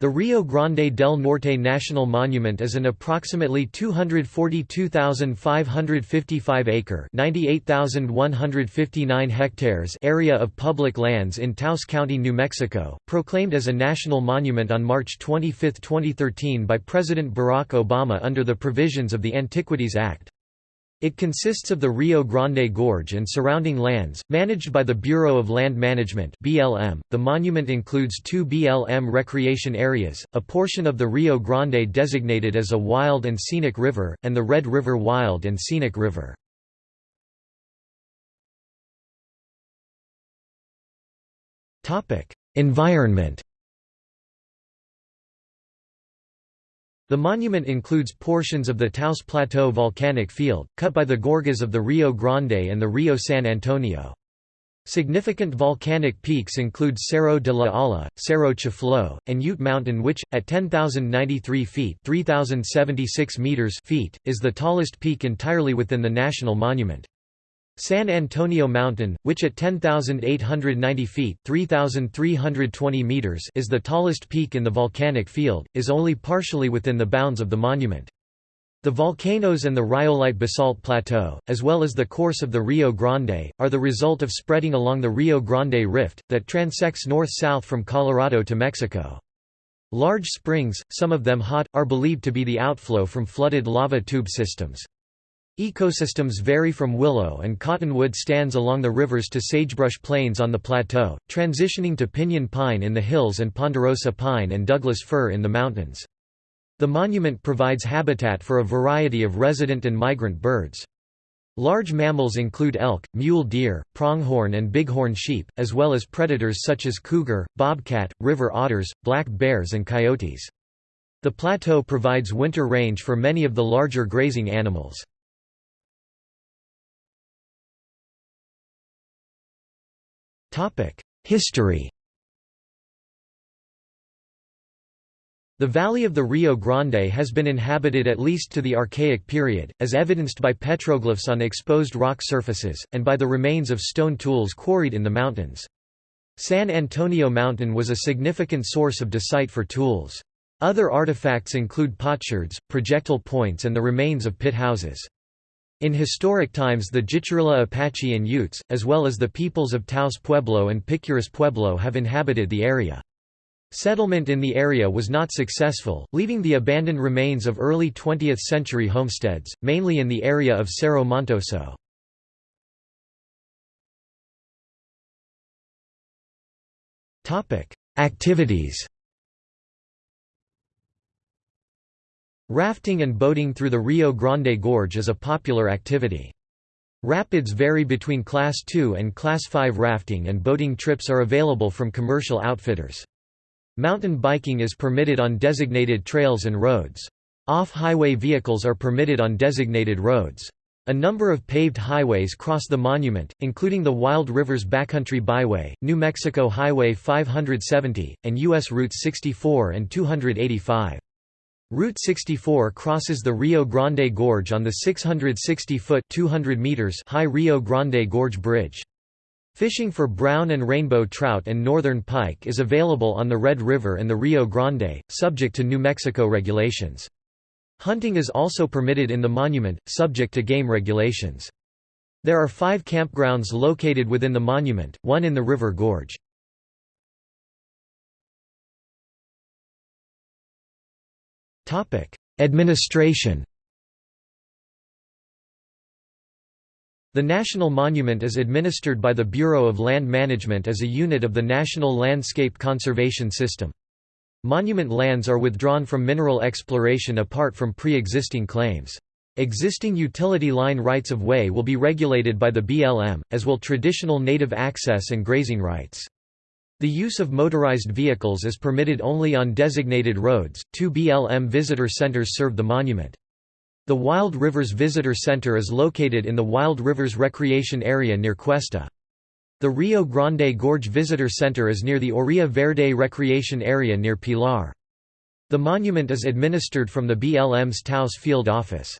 The Rio Grande del Norte National Monument is an approximately 242,555-acre (98,159 hectares) area of public lands in Taos County, New Mexico, proclaimed as a national monument on March 25, 2013 by President Barack Obama under the provisions of the Antiquities Act. It consists of the Rio Grande Gorge and surrounding lands, managed by the Bureau of Land Management (BLM). The monument includes two BLM recreation areas, a portion of the Rio Grande designated as a wild and scenic river, and the Red River Wild and Scenic River. Topic: Environment The monument includes portions of the Taos Plateau volcanic field, cut by the gorges of the Rio Grande and the Rio San Antonio. Significant volcanic peaks include Cerro de la Olla, Cerro Chifló, and Ute Mountain which, at 10,093 feet, 3,076 meters feet is the tallest peak entirely within the national monument. San Antonio Mountain, which at 10,890 feet (3,320 meters is the tallest peak in the volcanic field, is only partially within the bounds of the monument. The volcanoes and the rhyolite basalt plateau, as well as the course of the Rio Grande, are the result of spreading along the Rio Grande Rift, that transects north-south from Colorado to Mexico. Large springs, some of them hot, are believed to be the outflow from flooded lava tube systems. Ecosystems vary from willow and cottonwood stands along the rivers to sagebrush plains on the plateau, transitioning to pinyon pine in the hills and ponderosa pine and Douglas fir in the mountains. The monument provides habitat for a variety of resident and migrant birds. Large mammals include elk, mule deer, pronghorn and bighorn sheep, as well as predators such as cougar, bobcat, river otters, black bears and coyotes. The plateau provides winter range for many of the larger grazing animals. History The valley of the Rio Grande has been inhabited at least to the Archaic period, as evidenced by petroglyphs on exposed rock surfaces, and by the remains of stone tools quarried in the mountains. San Antonio Mountain was a significant source of dacite for tools. Other artifacts include potsherds, projectile points and the remains of pit houses. In historic times the Jicarilla Apache and Utes, as well as the peoples of Taos Pueblo and Picuris Pueblo have inhabited the area. Settlement in the area was not successful, leaving the abandoned remains of early 20th-century homesteads, mainly in the area of Cerro Montoso. Activities Rafting and boating through the Rio Grande Gorge is a popular activity. Rapids vary between Class 2 and Class 5 rafting and boating trips are available from commercial outfitters. Mountain biking is permitted on designated trails and roads. Off-highway vehicles are permitted on designated roads. A number of paved highways cross the monument, including the Wild Rivers Backcountry Byway, New Mexico Highway 570, and U.S. Routes 64 and 285. Route 64 crosses the Rio Grande Gorge on the 660-foot (200 meters) high Rio Grande Gorge Bridge. Fishing for brown and rainbow trout and northern pike is available on the Red River and the Rio Grande, subject to New Mexico regulations. Hunting is also permitted in the monument, subject to game regulations. There are five campgrounds located within the monument, one in the River Gorge. Administration The National Monument is administered by the Bureau of Land Management as a unit of the National Landscape Conservation System. Monument lands are withdrawn from mineral exploration apart from pre-existing claims. Existing utility line rights-of-way will be regulated by the BLM, as will traditional native access and grazing rights. The use of motorized vehicles is permitted only on designated roads. Two BLM visitor centers serve the monument. The Wild Rivers Visitor Center is located in the Wild Rivers Recreation Area near Questa. The Rio Grande Gorge Visitor Center is near the Orilla Verde Recreation Area near Pilar. The monument is administered from the BLM's Taos Field Office.